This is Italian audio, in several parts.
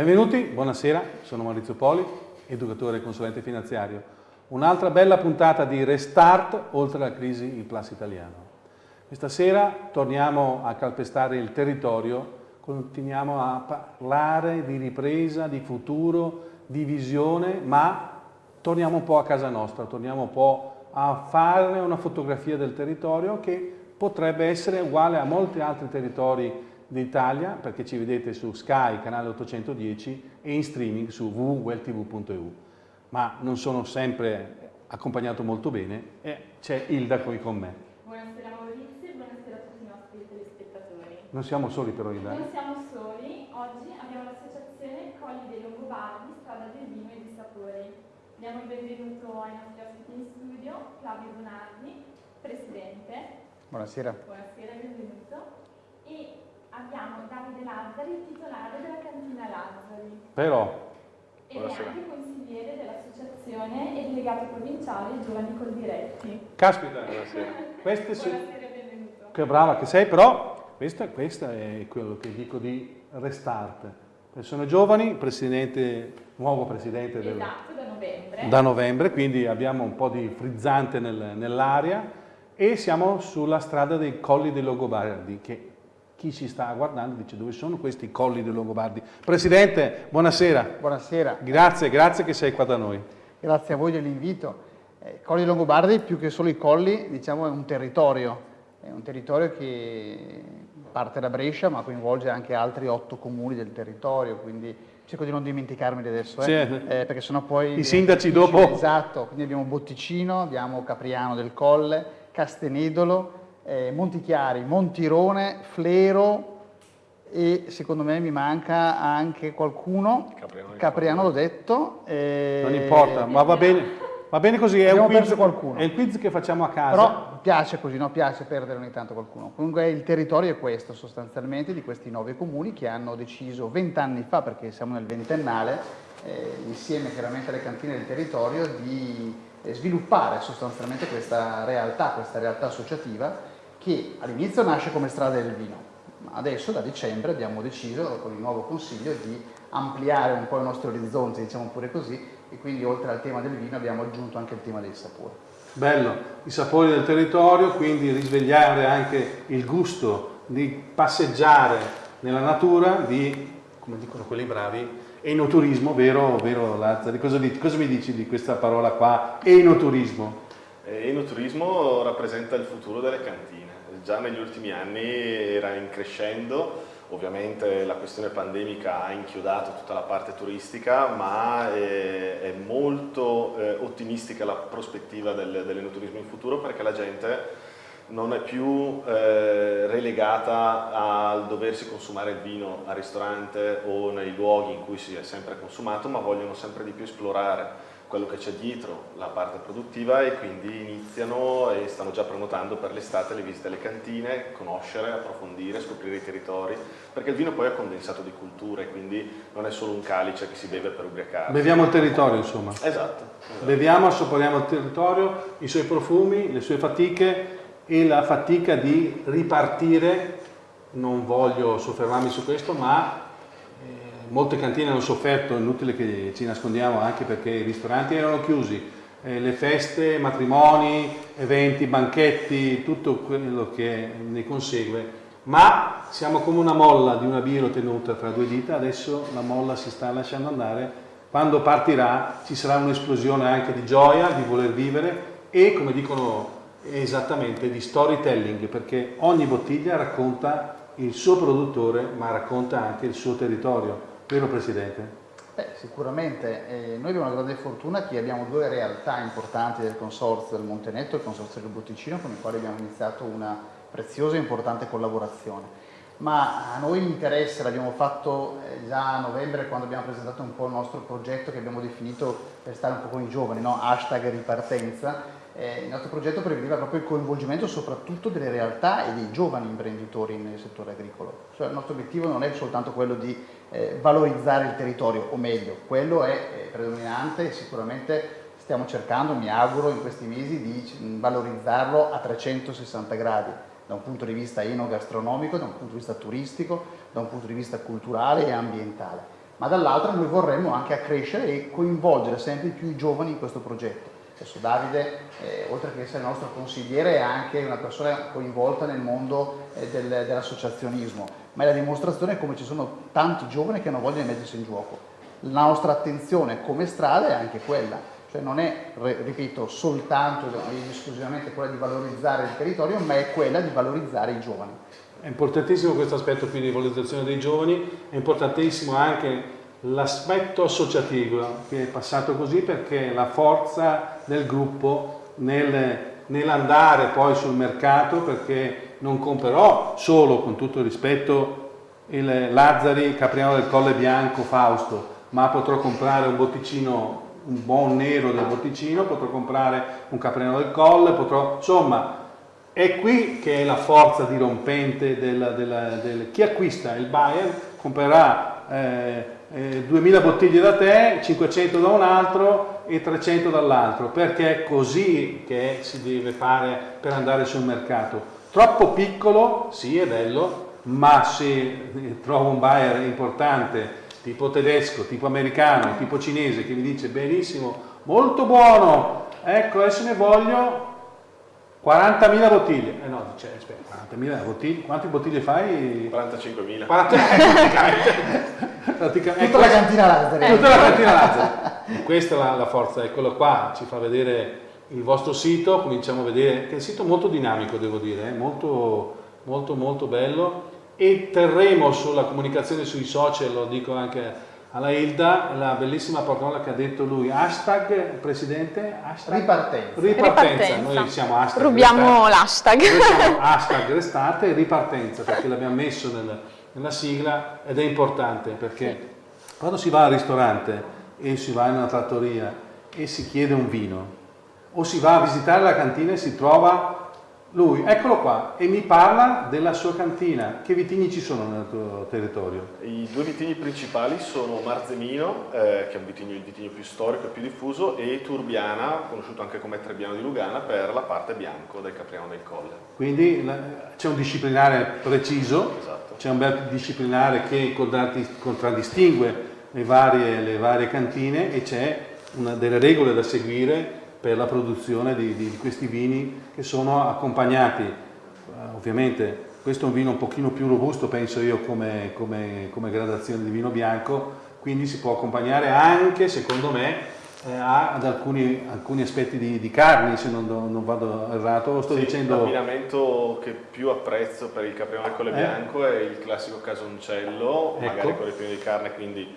Benvenuti, buonasera, sono Maurizio Poli, educatore e consulente finanziario. Un'altra bella puntata di Restart oltre la crisi il Plus italiano. Questa sera torniamo a calpestare il territorio, continuiamo a parlare di ripresa, di futuro, di visione, ma torniamo un po' a casa nostra, torniamo un po' a fare una fotografia del territorio che potrebbe essere uguale a molti altri territori d'Italia, perché ci vedete su Sky, canale 810, e in streaming su www.welltv.eu. Ma non sono sempre accompagnato molto bene e c'è Ilda qui con me. Buonasera Maurizio e buonasera a tutti i nostri telespettatori. Non siamo soli però Ilda? Non siamo soli, oggi abbiamo l'associazione Colli dei Longobardi, Strada del Vino e dei Sapori. Diamo il benvenuto ai nostri ospiti in studio, Flavio Donardi, Presidente. Buonasera. Buonasera, benvenuto. E abbiamo Davide Lazzari, titolare della cantina Lazzari. Però. È anche consigliere dell'associazione e delegato provinciale Giovani Coldiretti. Caspita, buonasera. Queste e benvenuto. Che brava che sei, però questo, questo è quello che dico di restart. Persone giovani, presidente, nuovo presidente del, Esatto, da novembre. da novembre, quindi abbiamo un po' di frizzante nel- nell'aria e siamo sulla strada dei colli dei Longobardi, che chi ci sta guardando dice dove sono questi colli dei Longobardi. Presidente, buonasera. Buonasera. Grazie, grazie che sei qua da noi. Grazie a voi dell'invito. Eh, Colli Longobardi, più che solo i colli, diciamo è un territorio. È un territorio che parte da Brescia, ma coinvolge anche altri otto comuni del territorio, quindi cerco di non dimenticarmi di adesso, eh, Sì. eh, perché sennò poi... I sindaci dopo- Esatto, quindi abbiamo Botticino, abbiamo Capriano del Colle, Castenedolo, eh, Montichiari, Montirone, Flero e secondo me mi manca anche qualcuno, Capriano Capriano l'ho detto. eh, Non importa, ma va bene, va bene così, è un, Abbiamo quiz, perso qualcuno. è il quiz che facciamo a casa. Però piace così, no? piace perdere ogni tanto qualcuno. Comunque il territorio è questo sostanzialmente di questi nove comuni che hanno deciso vent'anni fa, perché siamo nel ventennale, eh, insieme chiaramente alle cantine del territorio, di eh, sviluppare sostanzialmente questa realtà, questa realtà associativa che all'inizio nasce come strada del vino, ma adesso da dicembre abbiamo deciso con il nuovo consiglio di ampliare un po' i nostri orizzonti, diciamo pure così, e quindi oltre al tema del vino abbiamo aggiunto anche il tema dei sapori. Bello, i sapori del territorio, quindi risvegliare anche il gusto di passeggiare nella natura, di, come dicono quelli bravi, enoturismo, vero, vero Lazzari? Cosa, cosa mi dici di questa parola qua, enoturismo? Eh, Enoturismo rappresenta il futuro delle cantine. Già negli ultimi anni era in crescendo, ovviamente la questione pandemica ha inchiodato tutta la parte turistica, ma eh, è molto eh, ottimistica la prospettiva del- dell'enoturismo in futuro perché la gente non è più eh, relegata al doversi consumare il vino al ristorante o nei luoghi in cui si è sempre consumato, ma vogliono sempre di più esplorare quello che c'è dietro la parte produttiva e quindi iniziano e stanno già prenotando per l'estate le visite alle cantine, conoscere, approfondire, scoprire i territori, perché il vino poi è condensato di culture, quindi non è solo un calice che si beve per ubriacarsi. Beviamo il territorio, insomma. Esatto. esatto. Beviamo, assaporiamo il territorio, i suoi profumi, le sue fatiche e la fatica di ripartire. Non voglio soffermarmi su questo, ma molte cantine hanno sofferto, è inutile che ci nascondiamo, anche perché i ristoranti erano chiusi, eh, le feste, matrimoni, eventi, banchetti, tutto quello che ne consegue. Ma siamo come una molla di una birra tenuta tra due dita, adesso la molla si sta lasciando andare quando partirà ci sarà un'esplosione anche di gioia, di voler vivere e, come dicono esattamente, di storytelling, perché ogni bottiglia racconta il suo produttore, ma racconta anche il suo territorio. Vero Presidente? Beh, sicuramente, eh, noi abbiamo una grande fortuna che abbiamo due realtà importanti del consorzio del Montenetto e il consorzio del Botticino con i quali abbiamo iniziato una preziosa e importante collaborazione. Ma a noi interessa, l'abbiamo fatto eh, già a novembre quando abbiamo presentato un po' il nostro progetto che abbiamo definito per stare un po' con i giovani, no? hashtag ripartenza. Eh, il nostro progetto prevedeva proprio il coinvolgimento soprattutto delle realtà e dei giovani imprenditori nel settore agricolo. Cioè, il nostro obiettivo non è soltanto quello di eh, valorizzare il territorio, o meglio, quello è eh, predominante e sicuramente stiamo cercando, mi auguro, in questi mesi di valorizzarlo a 360 gradi, da un punto di vista enogastronomico, da un punto di vista turistico, da un punto di vista culturale e ambientale. ma dall'altra noi vorremmo anche accrescere e coinvolgere sempre più i giovani in questo progetto. Adesso Davide, eh, oltre che essere il nostro consigliere, è anche una persona coinvolta nel mondo eh, del, dell'associazionismo, ma è la dimostrazione come ci sono tanti giovani che hanno voglia di mettersi in gioco. La nostra attenzione come strada è anche quella, cioè non è, ripeto, soltanto ed esclusivamente quella di valorizzare il territorio, ma è quella di valorizzare i giovani. È importantissimo questo aspetto qui di valorizzazione dei giovani, è importantissimo anche l'aspetto associativo che è passato così perché la forza del gruppo nel, nell'andare poi sul mercato perché non comprerò solo con tutto il rispetto il Lazzari Capriano del Colle Bianco Fausto ma potrò comprare un botticino un buon nero del botticino potrò comprare un Capriano del Colle potrò insomma è qui che è la forza dirompente del, del, del chi acquista il buyer comprerà eh, eh, 2000 bottiglie da te, 500 da un altro e 300 dall'altro, perché è così che si deve fare per andare sul mercato. Troppo piccolo, sì è bello, ma se trovo un buyer importante, tipo tedesco, tipo americano, tipo cinese, che mi dice benissimo, molto buono, ecco adesso ne voglio 40.000 bottiglie. Eh no, dice, aspetta, 40.000 bottiglie, quante bottiglie fai? 45.000. 40, praticamente. Tutta la cantina Lazzaro. Tutta la cantina Lazzaro. Questa è la, la, forza, eccolo qua, ci fa vedere il vostro sito, cominciamo a vedere, che è un sito molto dinamico devo dire, eh? molto, molto molto bello e terremo sulla comunicazione sui social, lo dico anche alla Hilda la bellissima parola che ha detto lui, hashtag Presidente? Hashtag? Ripartenza. Ripartenza. Ripartenza. Noi siamo hashtag Rubiamo l'hashtag. Noi siamo hashtag restate e ripartenza perché l'abbiamo messo nel, nella sigla ed è importante perché sì. quando si va al ristorante e si va in una trattoria e si chiede un vino o si va a visitare la cantina e si trova lui, eccolo qua, e mi parla della sua cantina. Che vitigni ci sono nel tuo territorio? I due vitigni principali sono Marzemino, eh, che è un vitigno, il vitigno più storico e più diffuso, e Turbiana, conosciuto anche come Trebbiano di Lugana, per la parte bianco del Capriano del Colle. Quindi c'è un disciplinare preciso, esatto. c'è un bel disciplinare che contraddistingue le varie, le varie cantine e c'è delle regole da seguire per la produzione di, di, questi vini che sono accompagnati, uh, ovviamente questo è un vino un pochino più robusto penso io come, come, come gradazione di vino bianco, quindi si può accompagnare anche secondo me eh, ad alcuni, alcuni, aspetti di, di carni se non, non, vado errato, sto sì, dicendo... L'abbinamento che più apprezzo per il caprione con le eh? bianco è il classico casoncello, ecco. magari con ripieno di carne, quindi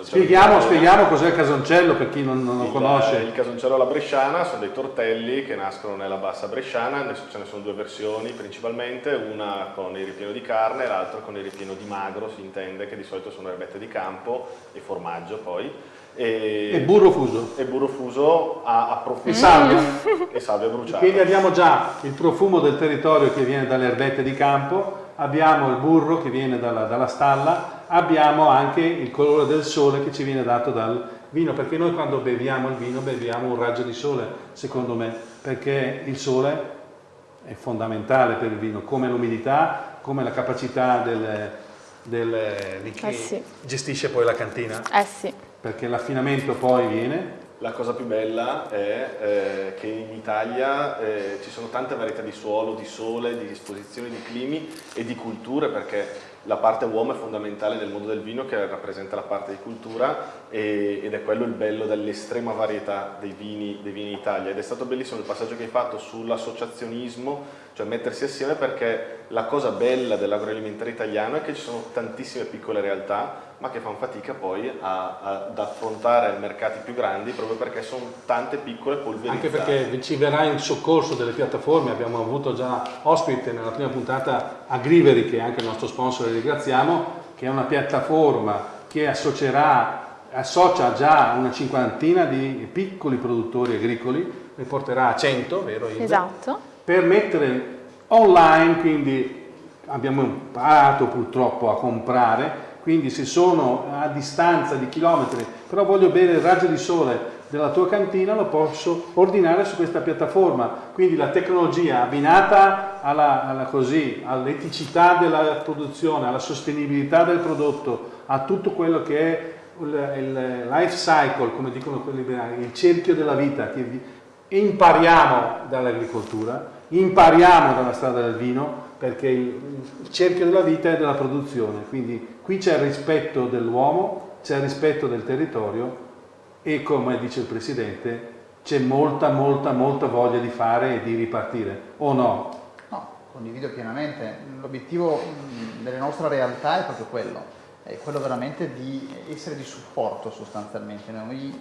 Spieghiamo, spieghiamo cos'è il casoncello per chi non, non lo conosce. Il casoncello alla bresciana sono dei tortelli che nascono nella bassa bresciana, ce ne sono due versioni principalmente, una con il ripieno di carne e l'altra con il ripieno di magro, si intende, che di solito sono erbette di campo e formaggio poi. E, e burro fuso. E burro fuso a, a profumo. E salvia. e salvia bruciata. Quindi abbiamo già il profumo del territorio che viene dalle erbette di campo, abbiamo il burro che viene dalla, dalla stalla, abbiamo anche il colore del sole che ci viene dato dal vino, perché noi quando beviamo il vino beviamo un raggio di sole, secondo me, perché il sole è fondamentale per il vino, come l'umidità, come la capacità del, del, di chi eh sì. gestisce poi la cantina. Eh sì. Perché l'affinamento poi viene la cosa più bella è eh, che in Italia eh, ci sono tante varietà di suolo, di sole, di disposizioni, di climi e di culture perché la parte uomo è fondamentale nel mondo del vino che rappresenta la parte di cultura e, ed è quello il bello dell'estrema varietà dei vini, dei vini in Italia. Ed è stato bellissimo il passaggio che hai fatto sull'associazionismo cioè mettersi assieme perché la cosa bella dell'agroalimentare italiano è che ci sono tantissime piccole realtà ma che fanno fatica poi a, a, ad affrontare mercati più grandi proprio perché sono tante piccole polverizzate. Anche perché ci verrà in soccorso delle piattaforme, abbiamo avuto già ospite nella prima puntata Agriveri, che è anche il nostro sponsor e ringraziamo, che è una piattaforma che associerà associa già una cinquantina di piccoli produttori agricoli, ne porterà a 100, vero Ilda? Esatto. Per mettere online, quindi abbiamo imparato purtroppo a comprare quindi se sono a distanza di chilometri, però voglio bere il raggio di sole della tua cantina, lo posso ordinare su questa piattaforma. Quindi la tecnologia abbinata all'eticità della produzione, alla sostenibilità del prodotto, a tutto quello che è il life cycle, come dicono quelli liberali, il cerchio della vita, che impariamo dall'agricoltura, impariamo dalla strada del vino, perché il cerchio della vita è della produzione, quindi qui c'è il rispetto dell'uomo, c'è il rispetto del territorio e come dice il Presidente c'è molta, molta, molta voglia di fare e di ripartire, o no? No, condivido pienamente. L'obiettivo della nostra realtà è proprio quello, è quello veramente di essere di supporto sostanzialmente. Noi,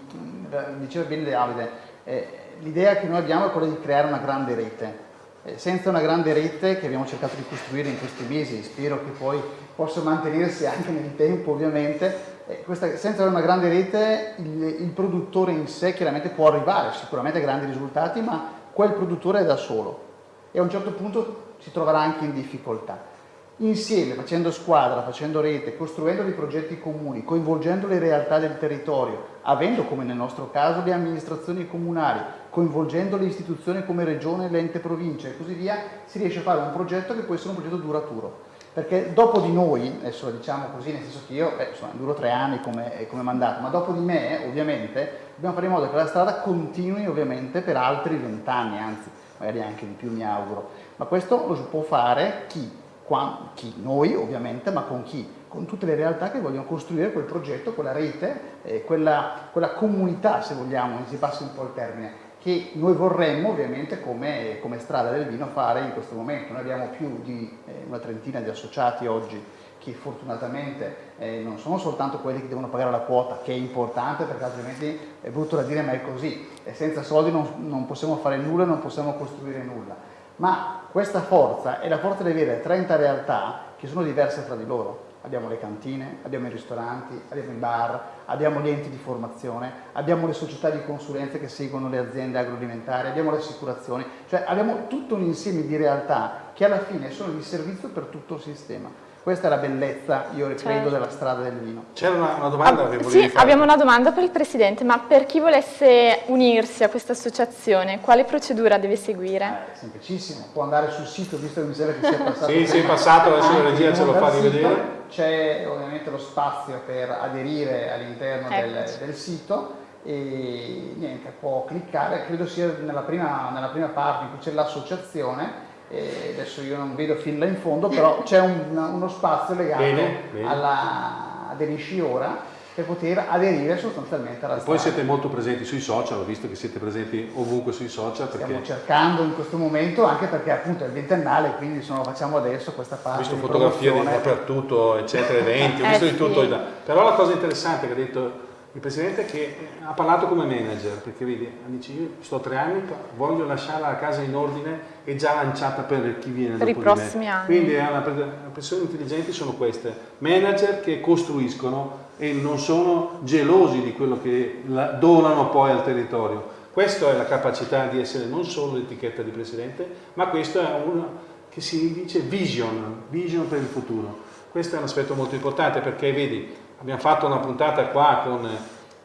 diceva bene Davide, eh, l'idea che noi abbiamo è quella di creare una grande rete. Eh, senza una grande rete che abbiamo cercato di costruire in questi mesi, spero che poi possa mantenersi anche nel tempo ovviamente, eh, questa, senza una grande rete il, il, produttore in sé chiaramente può arrivare sicuramente a grandi risultati, ma quel produttore è da solo e a un certo punto si troverà anche in difficoltà. Insieme, facendo squadra, facendo rete, costruendo dei progetti comuni, coinvolgendo le realtà del territorio, avendo come nel nostro caso le amministrazioni comunali, coinvolgendo le istituzioni come regione, l'ente provincia e così via, si riesce a fare un progetto che può essere un progetto duraturo perché dopo di noi, adesso diciamo così, nel senso che io beh, insomma, duro tre anni come, come, mandato, ma dopo di me ovviamente dobbiamo fare in modo che la strada continui ovviamente per altri vent'anni, anzi magari anche di più mi auguro, ma questo lo può fare chi? Qua, chi? Noi ovviamente, ma con chi? Con tutte le realtà che vogliono costruire quel progetto, quella rete, eh, quella, quella comunità se vogliamo, si passa un po' il termine, che noi vorremmo ovviamente come, come, strada del vino fare in questo momento. Noi abbiamo più di eh, una trentina di associati oggi che fortunatamente eh, non sono soltanto quelli che devono pagare la quota, che è importante perché altrimenti è brutto da dire ma è così, e senza soldi non, non possiamo fare nulla, non possiamo costruire nulla. Ma questa forza è la forza di avere 30 realtà che sono diverse tra di loro abbiamo le cantine, abbiamo i ristoranti, abbiamo i bar, abbiamo gli enti di formazione, abbiamo le società di consulenza che seguono le aziende agroalimentari, abbiamo le assicurazioni, cioè abbiamo tutto un insieme di realtà che alla fine sono di servizio per tutto il sistema. Questa è la bellezza, io credo, certo. della strada del vino. C'era una, una, domanda ah, che volevi Sì, fare. abbiamo una domanda per il Presidente, ma per chi volesse unirsi a questa associazione, quale procedura deve seguire? Eh, semplicissimo, può andare sul sito, visto che mi sembra che sia passato. sì, sì, è passato, adesso la regia ce lo fa rivedere. C'è ovviamente lo spazio per aderire all'interno del, del sito e niente, può cliccare, credo sia nella prima, nella prima parte in cui c'è l'associazione e adesso io non vedo fin là in fondo, però c'è un, uno spazio legato bene, bene. alla aderisci ora per poter aderire sostanzialmente alla e Poi siete molto presenti sui social, ho visto che siete presenti ovunque sui social. Perché... Stiamo cercando in questo momento, anche perché appunto è il ventennale, quindi insomma, facciamo adesso questa parte. Ho visto fotografie dappertutto, eccetera, eventi, ho visto eh, di tutto. Sì. Però la cosa interessante che ha detto il Presidente che ha parlato come manager, perché vedi, dice io sto tre anni, voglio lasciare la casa in ordine e già lanciata per chi viene per dopo i prossimi anni. Quindi le persone intelligenti sono queste, manager che costruiscono e non sono gelosi di quello che donano poi al territorio. Questa è la capacità di essere non solo l'etichetta di Presidente, ma questo è uno che si dice vision, vision per il futuro. Questo è un aspetto molto importante perché vedi, abbiamo fatto una puntata qua con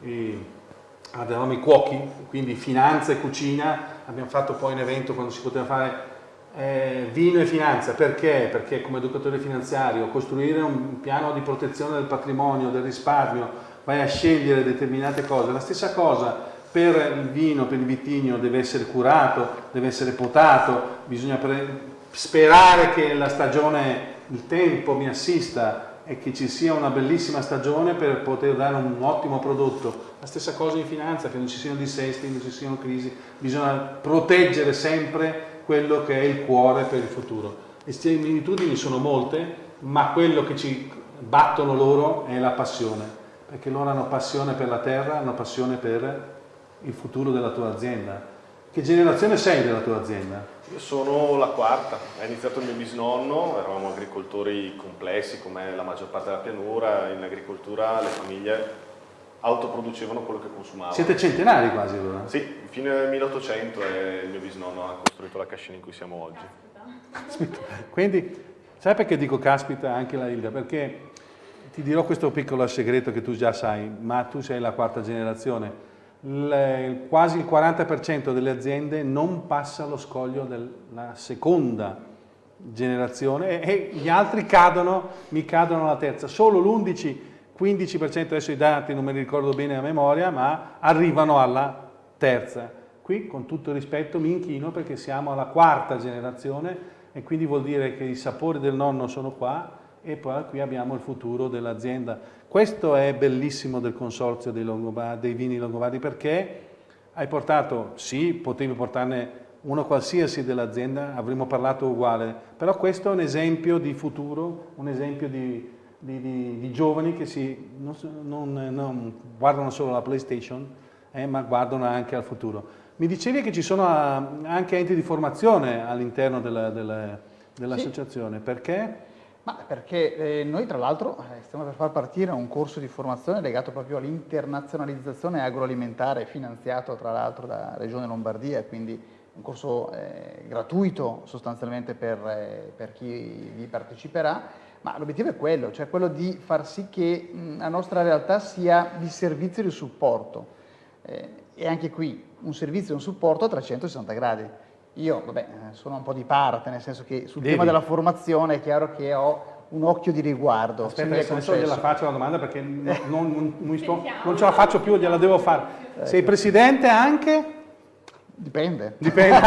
eh, i cuochi, quindi finanza e cucina, abbiamo fatto poi un evento quando si poteva fare eh, vino e finanza, perché? Perché come educatore finanziario costruire un piano di protezione del patrimonio, del risparmio, vai a scegliere determinate cose, la stessa cosa per il vino, per il vitigno deve essere curato, deve essere potato, bisogna sperare che la stagione, il tempo mi assista e che ci sia una bellissima stagione per poter dare un ottimo prodotto. La stessa cosa in finanza, che non ci siano dissesti, non ci siano crisi, bisogna proteggere sempre quello che è il cuore per il futuro. Le similitudini sono molte, ma quello che ci battono loro è la passione, perché loro hanno passione per la terra, hanno passione per il futuro della tua azienda. Che generazione sei della tua azienda? Io sono la quarta, ha iniziato il mio bisnonno, eravamo agricoltori complessi come la maggior parte della pianura, in agricoltura le famiglie autoproducevano quello che consumavano. Siete centenari quasi allora? Sì, fino al 1800 il mio bisnonno ha costruito la cascina in cui siamo oggi. Caspita. Quindi, sai perché dico caspita anche la Hilda? Perché ti dirò questo piccolo segreto che tu già sai, ma tu sei la quarta generazione quasi il 40% delle aziende non passa lo scoglio della seconda generazione e, gli altri cadono, mi cadono alla terza. Solo l'11 15% adesso i dati non me li ricordo bene a memoria, ma arrivano alla terza. Qui con tutto il rispetto mi inchino perché siamo alla quarta generazione e quindi vuol dire che i sapori del nonno sono qua e poi qui abbiamo il futuro dell'azienda. Questo è bellissimo del consorzio dei, dei vini longobardi perché hai portato, sì, potevi portarne uno qualsiasi dell'azienda, avremmo parlato uguale, però questo è un esempio di futuro, un esempio di, di, di, di giovani che si, non, non, non, guardano solo la PlayStation, eh, ma guardano anche al futuro. Mi dicevi che ci sono ah, anche enti di formazione all'interno dell'associazione, sì. perché? Ma perché eh, noi tra l'altro eh, stiamo per far partire un corso di formazione legato proprio all'internazionalizzazione agroalimentare finanziato tra l'altro da Regione Lombardia, quindi un corso eh, gratuito sostanzialmente per, eh, per, chi vi parteciperà, ma l'obiettivo è quello, cioè quello di far sì che mh, la nostra realtà sia di servizio e di supporto. Eh, e anche qui un servizio e un supporto a 360 gradi io, vabbè, sono un po' di parte, nel senso che sul Devi. tema della formazione è chiaro che ho un occhio di riguardo. Aspetta, adesso gliela faccio la domanda perché non, non, non, sto, non ce la faccio più, gliela devo fare. Sei presidente anche? Dipende. Dipende.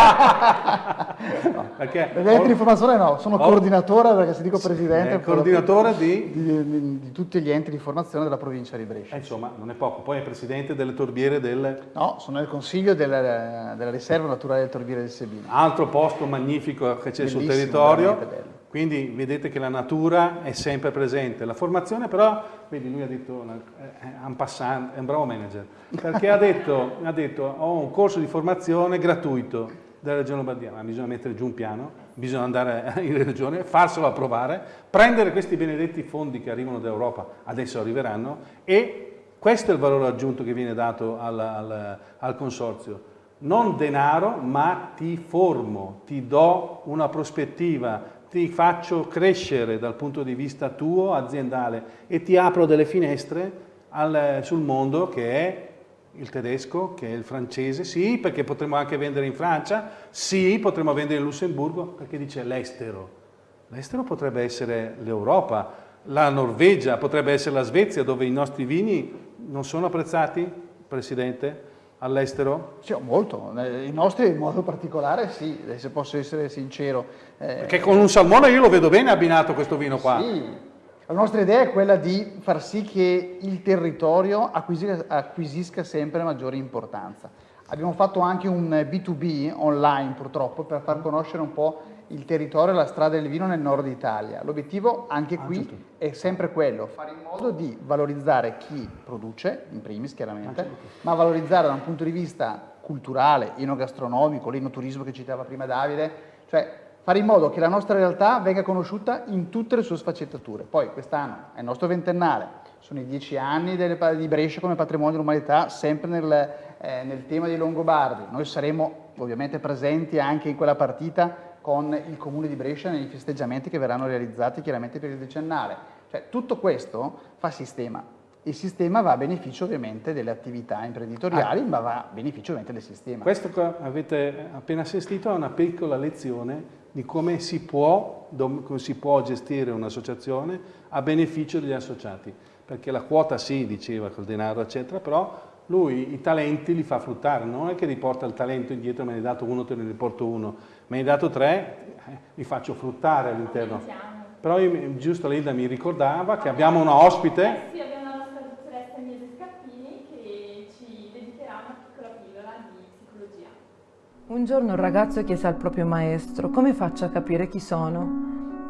no. Perché Presidente di formazione no, sono oh, coordinatore, perché se dico presidente... Eh, coordinatore di? Di, di? di, tutti gli enti di formazione della provincia di Brescia. Eh, insomma, non è poco. Poi è presidente delle torbiere del... No, sono nel consiglio della, della riserva naturale del torbiere del Sebino. Altro posto magnifico che c'è sul territorio. Bello. Quindi vedete che la natura è sempre presente. La formazione però, vedi lui ha detto, è un, passant, è un bravo manager, perché ha detto, ha detto ho un corso di formazione gratuito della Regione Lombardia, ma bisogna mettere giù un piano, bisogna andare in regione, farselo approvare, prendere questi benedetti fondi che arrivano dall'Europa, adesso arriveranno, e questo è il valore aggiunto che viene dato al, al, al consorzio. Non denaro, ma ti formo, ti do una prospettiva, ti faccio crescere dal punto di vista tuo aziendale e ti apro delle finestre al, sul mondo che è il tedesco, che è il francese, sì, perché potremmo anche vendere in Francia, sì, potremmo vendere in Lussemburgo, perché dice l'estero. L'estero potrebbe essere l'Europa, la Norvegia, potrebbe essere la Svezia, dove i nostri vini non sono apprezzati, Presidente? All'estero? Sì, molto, i nostri in modo particolare sì, se posso essere sincero. Eh, Perché con un salmone io lo vedo bene abbinato questo vino qua. Sì, la nostra idea è quella di far sì che il territorio acquisisca, acquisisca sempre maggiore importanza. Abbiamo fatto anche un B2B online purtroppo per far conoscere un po' il territorio e la strada del vino nel nord Italia. L'obiettivo anche qui ah, certo. è sempre quello, fare in modo di valorizzare chi produce, in primis chiaramente, ah, certo. ma valorizzare da un punto di vista culturale, enogastronomico, l'enoturismo che citava prima Davide, cioè fare in modo che la nostra realtà venga conosciuta in tutte le sue sfaccettature. Poi quest'anno è il nostro ventennale, sono i dieci anni delle, di Brescia come patrimonio dell'umanità, sempre nel, eh, nel tema dei Longobardi. Noi saremo ovviamente presenti anche in quella partita con il Comune di Brescia nei festeggiamenti che verranno realizzati chiaramente per il decennale. Cioè, tutto questo fa sistema. Il sistema va a beneficio ovviamente delle attività imprenditoriali, ah. ma va a beneficio ovviamente del sistema. Questo che avete appena assistito è una piccola lezione di come si può, come si può gestire un'associazione a beneficio degli associati. Perché la quota sì, diceva, col denaro, eccetera, però lui i talenti li fa fruttare, non è che riporta il talento indietro, me ne hai dato uno, te ne riporto uno, me ne hai dato tre, eh, li faccio fruttare all'interno. Però io, giusto Linda mi ricordava che abbiamo una ospite. Eh sì, abbiamo la nostra dottoressa Agnese Scappini che ci dedicherà una piccola pillola di psicologia. Un giorno un ragazzo chiese al proprio maestro come faccio a capire chi sono.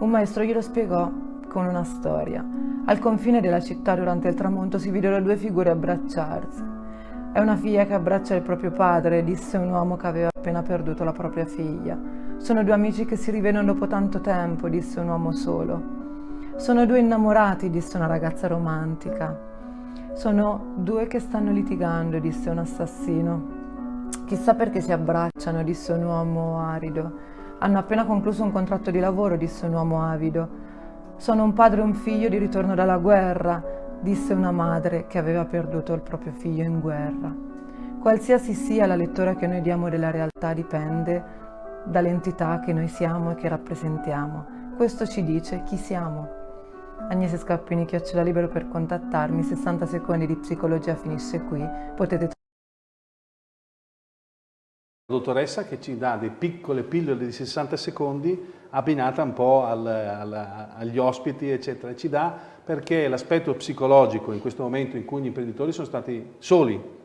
Un maestro glielo spiegò con una storia. Al confine della città durante il tramonto si videro due figure abbracciarsi. È una figlia che abbraccia il proprio padre, disse un uomo che aveva appena perduto la propria figlia. Sono due amici che si rivedono dopo tanto tempo, disse un uomo solo. Sono due innamorati, disse una ragazza romantica. Sono due che stanno litigando, disse un assassino. Chissà perché si abbracciano, disse un uomo arido. Hanno appena concluso un contratto di lavoro, disse un uomo avido. Sono un padre e un figlio di ritorno dalla guerra, disse una madre che aveva perduto il proprio figlio in guerra. Qualsiasi sia la lettura che noi diamo della realtà dipende dall'entità che noi siamo e che rappresentiamo. Questo ci dice chi siamo. Agnese Scappini, chiocciola libero per contattarmi, 60 secondi di psicologia finisce qui, potete dottoressa che ci dà delle piccole pillole di 60 secondi abbinata un po' al, al, agli ospiti, eccetera. Ci dà perché l'aspetto psicologico in questo momento in cui gli imprenditori sono stati soli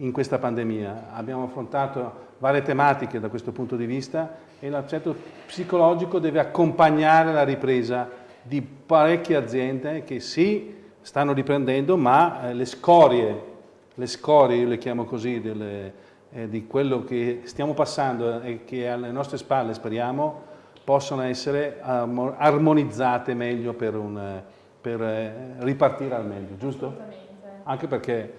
in questa pandemia, abbiamo affrontato varie tematiche da questo punto di vista e l'aspetto psicologico deve accompagnare la ripresa di parecchie aziende che sì, stanno riprendendo, ma eh, le scorie, le scorie, io le chiamo così, delle, eh, di quello che stiamo passando e che alle nostre spalle speriamo possono essere armonizzate meglio per, un, per eh, ripartire al meglio, giusto? Anche perché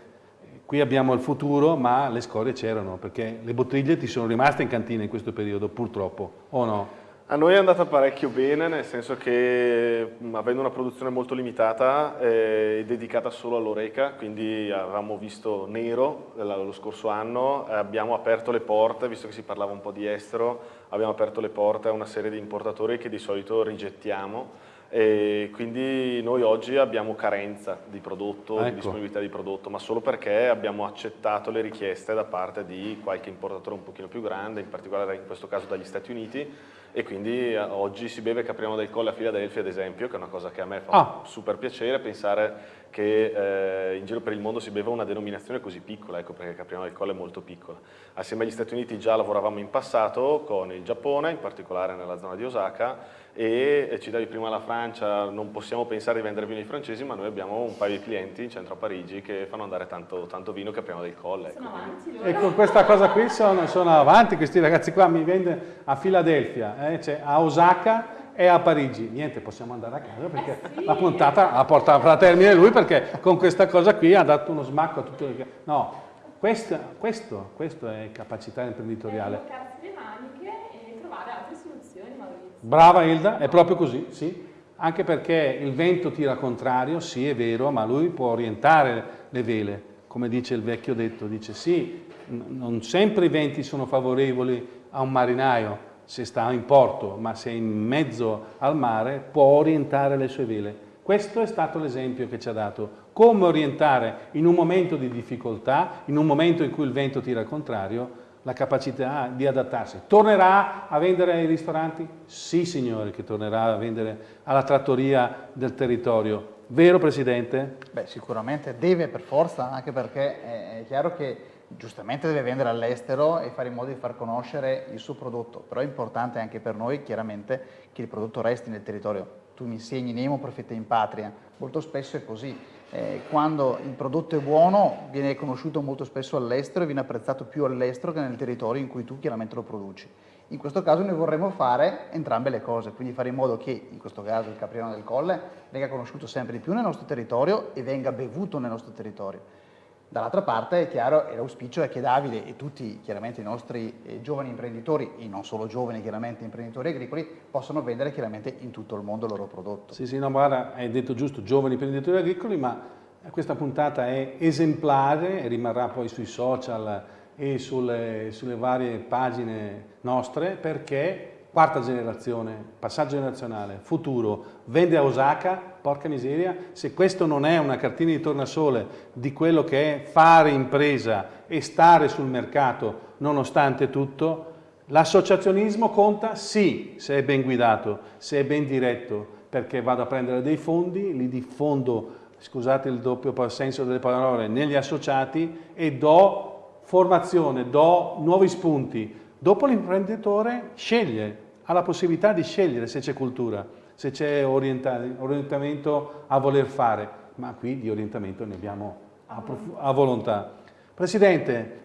qui abbiamo il futuro, ma le scorie c'erano, perché le bottiglie ti sono rimaste in cantina in questo periodo, purtroppo, o no? A noi è andata parecchio bene, nel senso che avendo una produzione molto limitata e eh, dedicata solo all'oreca, quindi avevamo visto nero lo scorso anno, abbiamo aperto le porte, visto che si parlava un po' di estero, abbiamo aperto le porte a una serie di importatori che di solito rigettiamo e quindi noi oggi abbiamo carenza di prodotto, ecco. di disponibilità di prodotto, ma solo perché abbiamo accettato le richieste da parte di qualche importatore un pochino più grande, in particolare in questo caso dagli Stati Uniti, e quindi eh, oggi si beve Capriano del Colle a Filadelfia ad esempio, che è una cosa che a me fa ah. super piacere pensare che eh, in giro per il mondo si beva una denominazione così piccola, ecco perché Capriano del Colle è molto piccola. Assieme agli Stati Uniti già lavoravamo in passato con il Giappone, in particolare nella zona di Osaka, e citavi prima la Francia, non possiamo pensare di vendere vino ai francesi, ma noi abbiamo un paio di clienti in centro a Parigi che fanno andare tanto, tanto vino che apriamo del colle. Ecco. Avanti, e con questa cosa qui sono, sono, avanti, questi ragazzi qua mi vende a Filadelfia, eh, cioè a Osaka e a Parigi. Niente, possiamo andare a casa perché eh sì. la puntata la porta a termine lui perché con questa cosa qui ha dato uno smacco a tutto il... No, questo, questo, questo è capacità imprenditoriale. le maniche e trovare altre soluzioni. Brava Ilda, è proprio così, sì. Anche perché il vento tira contrario, sì è vero, ma lui può orientare le vele, come dice il vecchio detto, dice sì, non sempre i venti sono favorevoli a un marinaio se sta in porto, ma se è in mezzo al mare può orientare le sue vele. Questo è stato l'esempio che ci ha dato, come orientare in un momento di difficoltà, in un momento in cui il vento tira al contrario, la capacità di adattarsi. Tornerà a vendere ai ristoranti? Sì signore che tornerà a vendere alla trattoria del territorio. Vero Presidente? Beh sicuramente deve per forza, anche perché è chiaro che giustamente deve vendere all'estero e fare in modo di far conoscere il suo prodotto, però è importante anche per noi chiaramente che il prodotto resti nel territorio. Tu mi insegni Nemo, profeta in patria, molto spesso è così eh, quando il prodotto è buono viene conosciuto molto spesso all'estero e viene apprezzato più all'estero che nel territorio in cui tu chiaramente lo produci. In questo caso noi vorremmo fare entrambe le cose, quindi fare in modo che, in questo caso il Capriano del Colle, venga conosciuto sempre di più nel nostro territorio e venga bevuto nel nostro territorio. Dall'altra parte è chiaro, e l'auspicio è che Davide e tutti chiaramente i nostri eh, giovani imprenditori, e non solo giovani chiaramente imprenditori agricoli, possano vendere chiaramente in tutto il mondo il loro prodotto. Sì, sì, no, guarda, hai detto giusto, giovani imprenditori agricoli, ma questa puntata è esemplare e rimarrà poi sui social e sulle, sulle varie pagine nostre perché quarta generazione, passaggio generazionale, futuro, vende a Osaka, porca miseria, se questo non è una cartina di tornasole di quello che è fare impresa e stare sul mercato nonostante tutto, l'associazionismo conta sì, se è ben guidato, se è ben diretto, perché vado a prendere dei fondi, li diffondo, scusate il doppio senso delle parole, negli associati e do formazione, do nuovi spunti. Dopo l'imprenditore sceglie ha la possibilità di scegliere se c'è cultura, se c'è orientamento a voler fare, ma qui di orientamento ne abbiamo a, a volontà. Presidente,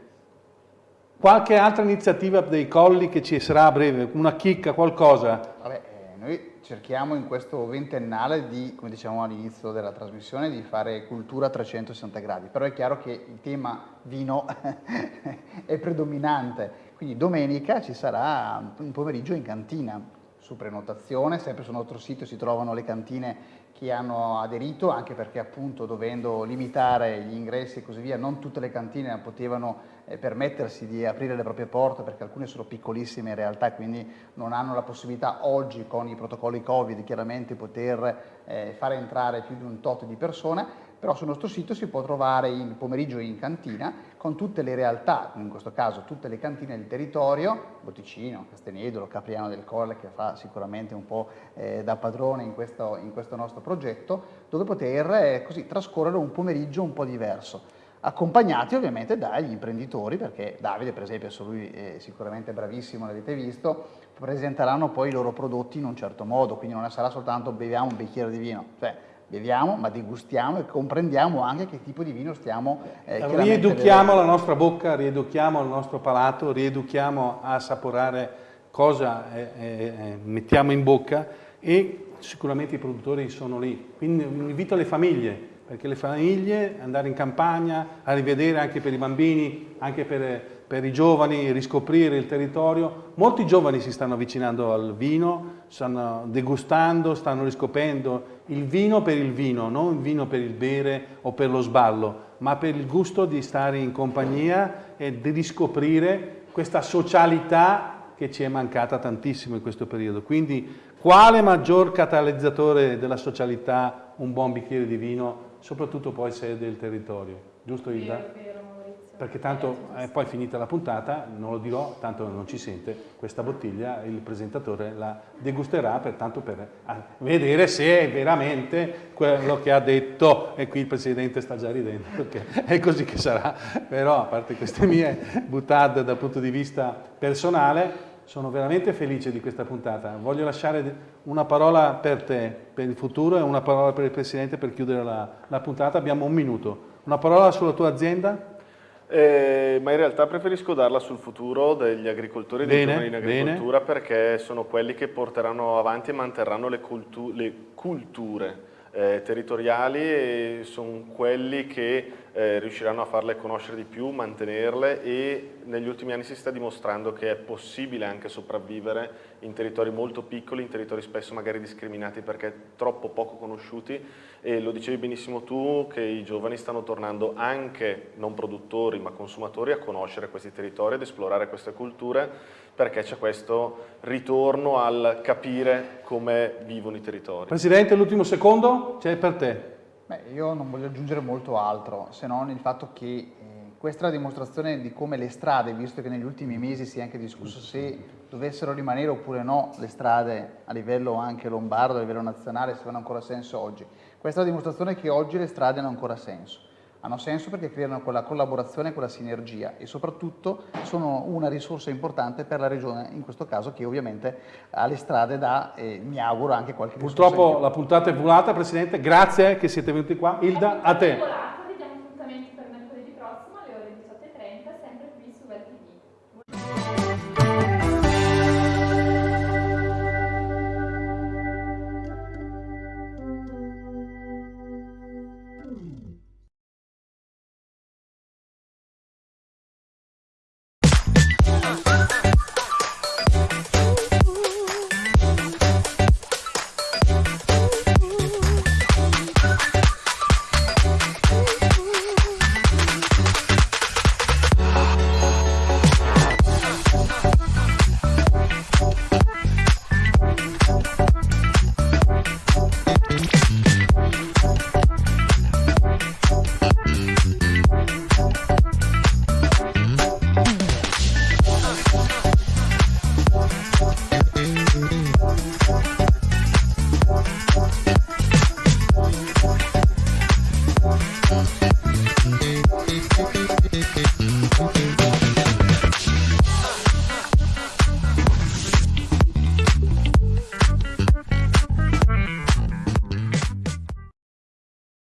qualche altra iniziativa dei colli che ci sarà a breve, una chicca, qualcosa? Vabbè, eh, noi cerchiamo in questo ventennale di, come dicevamo all'inizio della trasmissione, di fare cultura a 360 gradi, però è chiaro che il tema vino è predominante, quindi domenica ci sarà un pomeriggio in cantina su prenotazione, sempre sul nostro sito si trovano le cantine che hanno aderito, anche perché appunto dovendo limitare gli ingressi e così via, non tutte le cantine potevano eh, permettersi di aprire le proprie porte perché alcune sono piccolissime in realtà quindi non hanno la possibilità oggi con i protocolli Covid chiaramente poter eh, fare entrare più di un tot di persone, però sul nostro sito si può trovare il pomeriggio in cantina con tutte le realtà, in questo caso tutte le cantine del territorio, Botticino, Castenedolo, Capriano del Colle che fa sicuramente un po' eh, da padrone in questo, in questo, nostro progetto, dove poter eh, così trascorrere un pomeriggio un po' diverso accompagnati ovviamente dagli imprenditori, perché Davide per esempio, lui è sicuramente bravissimo, l'avete visto, presenteranno poi i loro prodotti in un certo modo, quindi non sarà soltanto beviamo un bicchiere di vino, cioè beviamo ma degustiamo e comprendiamo anche che tipo di vino stiamo eh, Rieduchiamo la nostra bocca, rieduchiamo il nostro palato, rieduchiamo a assaporare cosa eh, eh, mettiamo in bocca e sicuramente i produttori sono lì. Quindi invito le famiglie perché le famiglie, andare in campagna, a rivedere anche per i bambini, anche per, per, i giovani, riscoprire il territorio. Molti giovani si stanno avvicinando al vino, stanno degustando, stanno riscoprendo il vino per il vino, non il vino per il bere o per lo sballo, ma per il gusto di stare in compagnia e di riscoprire questa socialità che ci è mancata tantissimo in questo periodo. Quindi quale maggior catalizzatore della socialità un buon bicchiere di vino soprattutto poi se è del territorio, giusto Ilda? Perché tanto è poi finita la puntata, non lo dirò, tanto non ci sente, questa bottiglia il presentatore la degusterà per tanto per vedere se è veramente quello che ha detto e qui il Presidente sta già ridendo perché è così che sarà, però a parte queste mie buttade dal punto di vista personale, sono veramente felice di questa puntata. Voglio lasciare una parola per te, per il futuro e una parola per il Presidente per chiudere la, la puntata. Abbiamo un minuto. Una parola sulla tua azienda? Eh, ma in realtà preferisco darla sul futuro degli agricoltori e dei giovani in agricoltura bene. perché sono quelli che porteranno avanti e manterranno le, cultu le culture eh, territoriali e sono quelli che eh, riusciranno a farle conoscere di più, mantenerle e negli ultimi anni si sta dimostrando che è possibile anche sopravvivere in territori molto piccoli, in territori spesso magari discriminati perché troppo poco conosciuti e lo dicevi benissimo tu che i giovani stanno tornando anche non produttori ma consumatori a conoscere questi territori, ad esplorare queste culture perché c'è questo ritorno al capire come vivono i territori. Presidente, l'ultimo secondo c'è per te. Beh, io non voglio aggiungere molto altro, se non il fatto che eh, questa è la dimostrazione di come le strade, visto che negli ultimi mesi si è anche discusso se dovessero rimanere oppure no le strade a livello anche lombardo, a livello nazionale, se hanno ancora senso oggi. Questa è la dimostrazione che oggi le strade hanno ancora senso hanno senso perché creano quella collaborazione, quella sinergia e soprattutto sono una risorsa importante per la regione, in questo caso che ovviamente ha le strade da, eh, mi auguro, anche qualche Purtroppo la puntata è volata, Presidente, grazie che siete venuti qua. Ilda, a te.